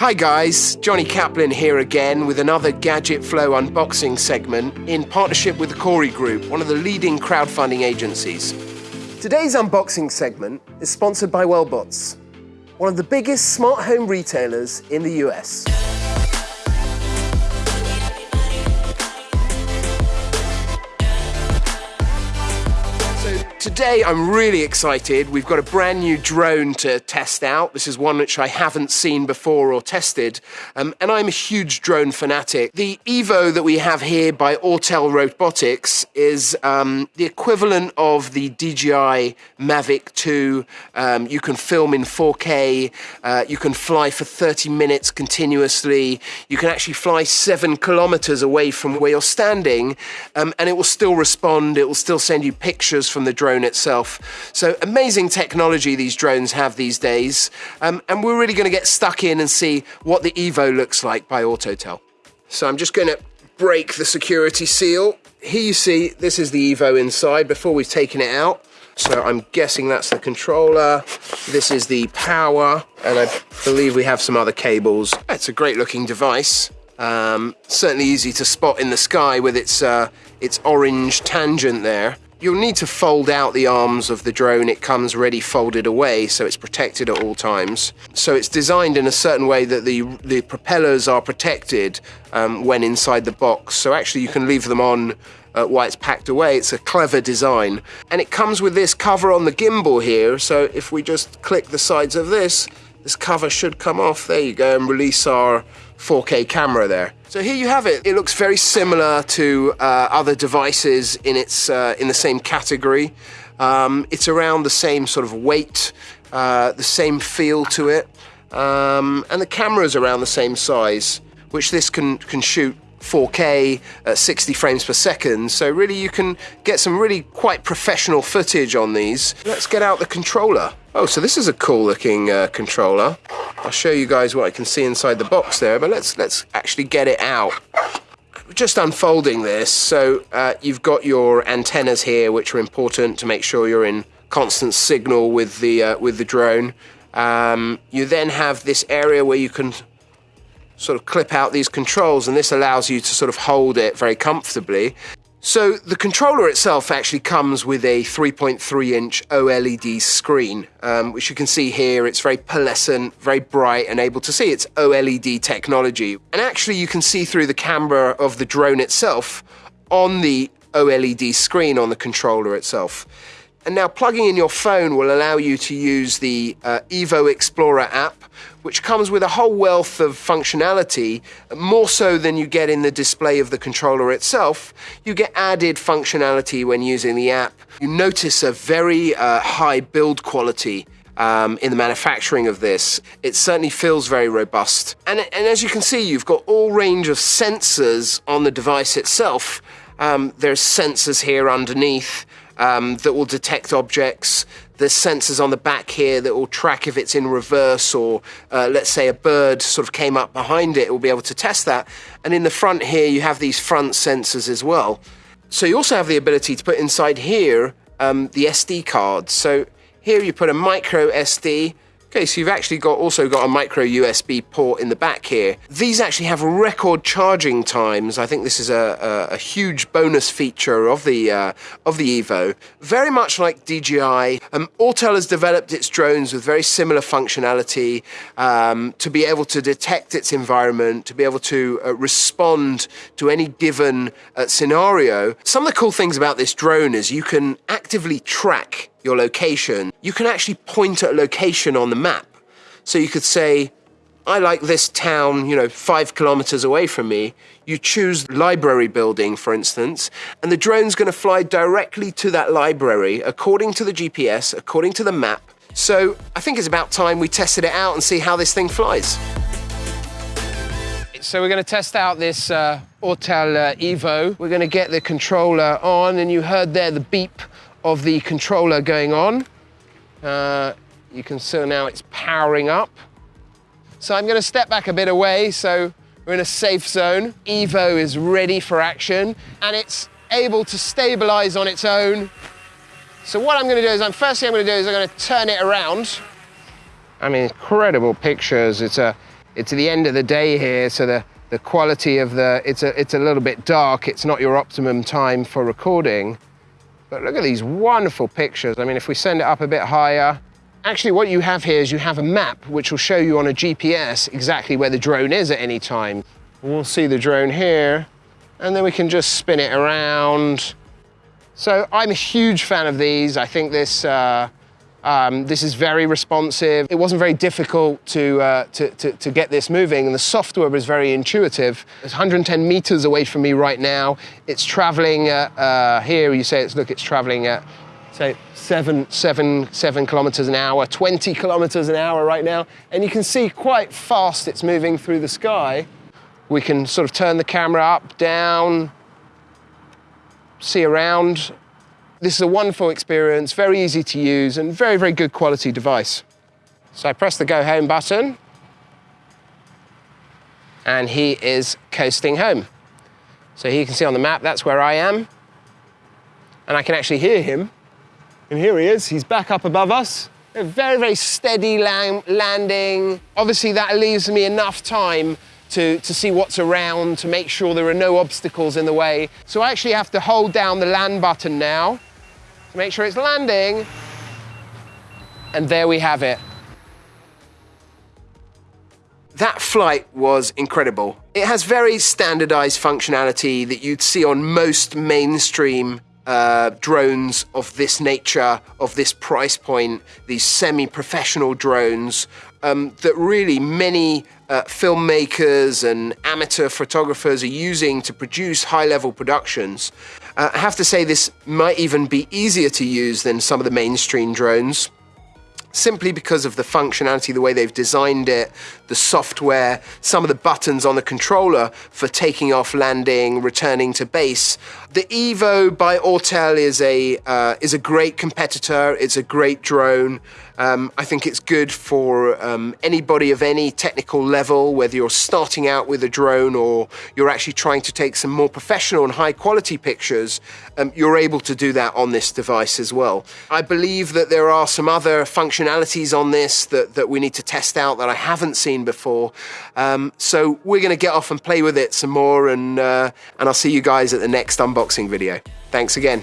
Hi guys, Johnny Kaplan here again with another Gadget Flow unboxing segment in partnership with the Corey Group, one of the leading crowdfunding agencies. Today's unboxing segment is sponsored by Wellbots, one of the biggest smart home retailers in the US. Today I'm really excited. We've got a brand new drone to test out. This is one which I haven't seen before or tested, um, and I'm a huge drone fanatic. The Evo that we have here by Autel Robotics is um, the equivalent of the DJI Mavic 2. Um, you can film in 4K, uh, you can fly for 30 minutes continuously, you can actually fly seven kilometers away from where you're standing, um, and it will still respond, it will still send you pictures from the drone drone itself. So amazing technology these drones have these days. Um, and we're really going to get stuck in and see what the Evo looks like by Autotel. So I'm just going to break the security seal. Here you see, this is the Evo inside before we've taken it out. So I'm guessing that's the controller. This is the power, and I believe we have some other cables. It's a great looking device. Um, certainly easy to spot in the sky with its, uh, its orange tangent there. You'll need to fold out the arms of the drone. It comes ready folded away, so it's protected at all times. So it's designed in a certain way that the, the propellers are protected um, when inside the box. So actually you can leave them on uh, while it's packed away. It's a clever design. And it comes with this cover on the gimbal here. So if we just click the sides of this, this cover should come off. There you go, and release our 4K camera there. So here you have it. It looks very similar to uh, other devices in its uh, in the same category. Um, it's around the same sort of weight, uh, the same feel to it, um, and the camera is around the same size, which this can can shoot 4K at 60 frames per second. So really you can get some really quite professional footage on these. Let's get out the controller. Oh, so this is a cool looking uh, controller. I'll show you guys what I can see inside the box there, but let's let's actually get it out. Just unfolding this, so uh, you've got your antennas here, which are important to make sure you're in constant signal with the uh, with the drone. Um, you then have this area where you can sort of clip out these controls, and this allows you to sort of hold it very comfortably. So the controller itself actually comes with a 3.3 inch OLED screen, um, which you can see here. It's very pearlescent, very bright, and able to see it's OLED technology. And actually, you can see through the camera of the drone itself on the OLED screen on the controller itself. And now plugging in your phone will allow you to use the uh, Evo Explorer app, which comes with a whole wealth of functionality, more so than you get in the display of the controller itself. You get added functionality when using the app. You notice a very uh, high build quality um, in the manufacturing of this. It certainly feels very robust. And, and as you can see, you've got all range of sensors on the device itself. Um, there's sensors here underneath um, that will detect objects. There's sensors on the back here that will track if it's in reverse or uh, let's say a bird sort of came up behind it, it will be able to test that. And in the front here, you have these front sensors as well. So you also have the ability to put inside here um, the SD cards. So here you put a micro SD, Okay, so you've actually got also got a micro USB port in the back here. These actually have record charging times. I think this is a, a, a huge bonus feature of the uh, of the Evo. Very much like DJI, um, Autel has developed its drones with very similar functionality um, to be able to detect its environment, to be able to uh, respond to any given uh, scenario. Some of the cool things about this drone is you can actively track your location, you can actually point at a location on the map. So you could say, I like this town, you know, five kilometers away from me. You choose library building, for instance, and the drone's going to fly directly to that library according to the GPS, according to the map. So I think it's about time we tested it out and see how this thing flies. So we're going to test out this uh, Autel uh, Evo. We're going to get the controller on, and you heard there the beep of the controller going on. Uh, you can see now it's powering up. So I'm gonna step back a bit away so we're in a safe zone. Evo is ready for action and it's able to stabilize on its own. So what I'm gonna do is, I'm, first thing I'm gonna do is I'm gonna turn it around. I mean, incredible pictures. It's a It's the end of the day here, so the, the quality of the, it's a, it's a little bit dark. It's not your optimum time for recording. But look at these wonderful pictures. I mean, if we send it up a bit higher, actually what you have here is you have a map which will show you on a GPS exactly where the drone is at any time. We'll see the drone here, and then we can just spin it around. So I'm a huge fan of these. I think this, uh, um, this is very responsive. It wasn't very difficult to, uh, to, to, to, get this moving, and the software was very intuitive. It's 110 meters away from me right now. It's traveling at, uh, here you say it's, look, it's traveling at, say, seven, seven, seven kilometers an hour, 20 kilometers an hour right now. And you can see quite fast it's moving through the sky. We can sort of turn the camera up, down, see around. This is a wonderful experience, very easy to use and very, very good quality device. So I press the go home button and he is coasting home. So you can see on the map, that's where I am. And I can actually hear him. And here he is, he's back up above us. A very, very steady landing. Obviously that leaves me enough time to, to see what's around, to make sure there are no obstacles in the way. So I actually have to hold down the land button now make sure it's landing. And there we have it. That flight was incredible. It has very standardized functionality that you'd see on most mainstream uh, drones of this nature, of this price point, these semi professional drones um, that really many uh, filmmakers and amateur photographers are using to produce high level productions. Uh, I have to say, this might even be easier to use than some of the mainstream drones simply because of the functionality, the way they've designed it, the software, some of the buttons on the controller for taking off, landing, returning to base. The Evo by Autel is a uh, is a great competitor. It's a great drone. Um, I think it's good for um, anybody of any technical level, whether you're starting out with a drone or you're actually trying to take some more professional and high quality pictures. Um, you're able to do that on this device as well. I believe that there are some other functionalities on this that, that we need to test out that I haven't seen before. Um, so we're going to get off and play with it some more, and uh, and I'll see you guys at the next unboxing video. Thanks again.